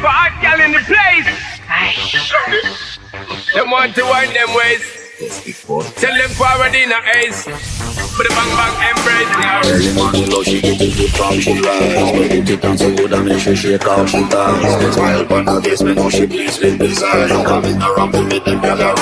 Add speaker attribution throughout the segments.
Speaker 1: for hot gal in the place. Them want to wind them ways. Tell them forward in a ace. But the bang bang embrace now.
Speaker 2: Early morning low, she get it good from she rise But it it on so good and make sure she out she ties The smile on her face, me know she pleased with this Coming around to make them girl a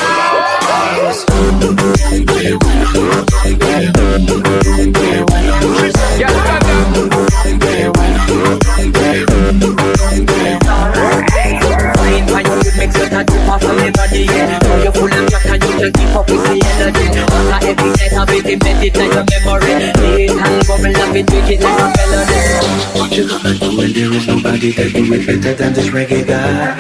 Speaker 3: everybody, yeah. Now you're full of jack and you can keep up with the energy. After every night, I will embed it like a memory. Lead and bubble up it, make it like a melody.
Speaker 2: What you gonna do when there is nobody that do it better than this reggae guy?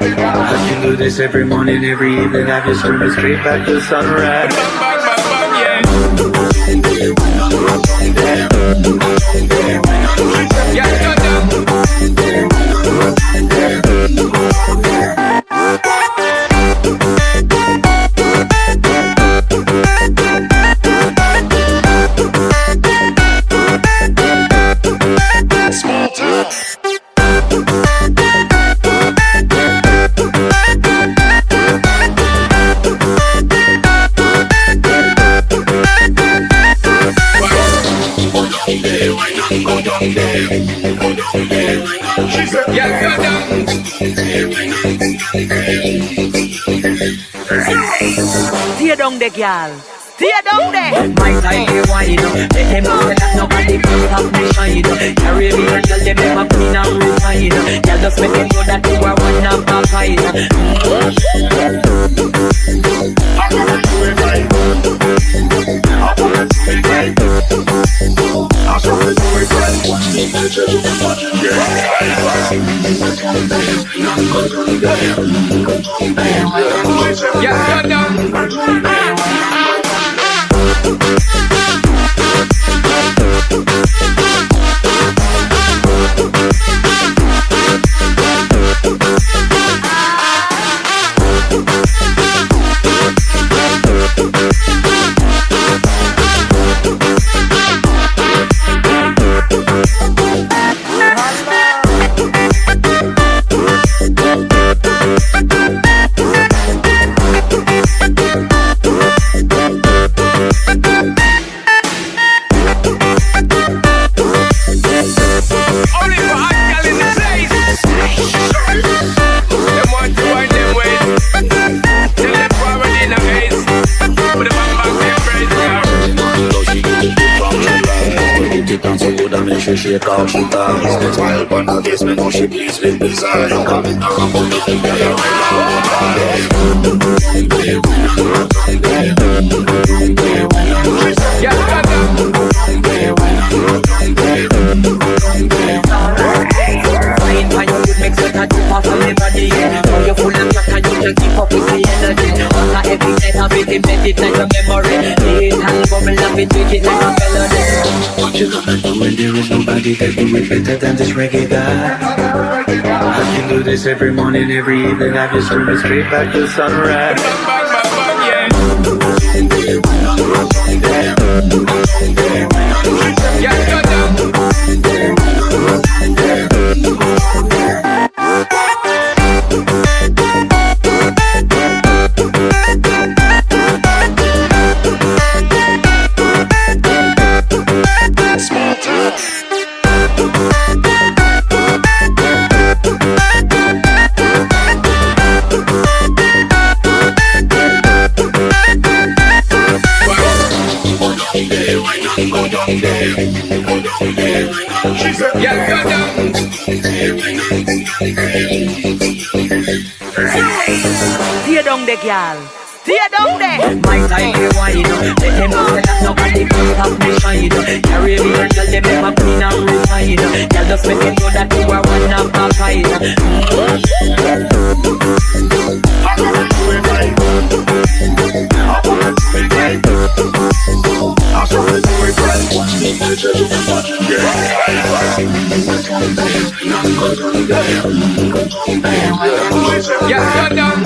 Speaker 2: I can do this every morning, every evening I just swim straight back to sunrise.
Speaker 4: Stay down there, girl. Stay down there.
Speaker 3: My time they wine Let them know that nobody can stop me shine Caribbean girl them never clean and refine up Girl just make them know that you are one of a kind
Speaker 1: Yeah, stand up. A
Speaker 2: roll out eyes
Speaker 1: Yeah, stand up.
Speaker 3: Fine, fine, you make certain tip off of everybody, yeah. Now you're full of jack and you can keep up with the energy. After every night, I will embed bubble up it, it like a melody.
Speaker 2: What you gonna when there is nobody that do it better than this reggae guy? I can do this every morning, every evening I just swim straight back to sunrise
Speaker 1: Yeah, stand up.
Speaker 4: Stay down there, girl. Stay down there.
Speaker 3: My time
Speaker 1: Yeah, stand up.